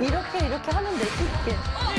이렇게 이렇게 하면 될수 있게.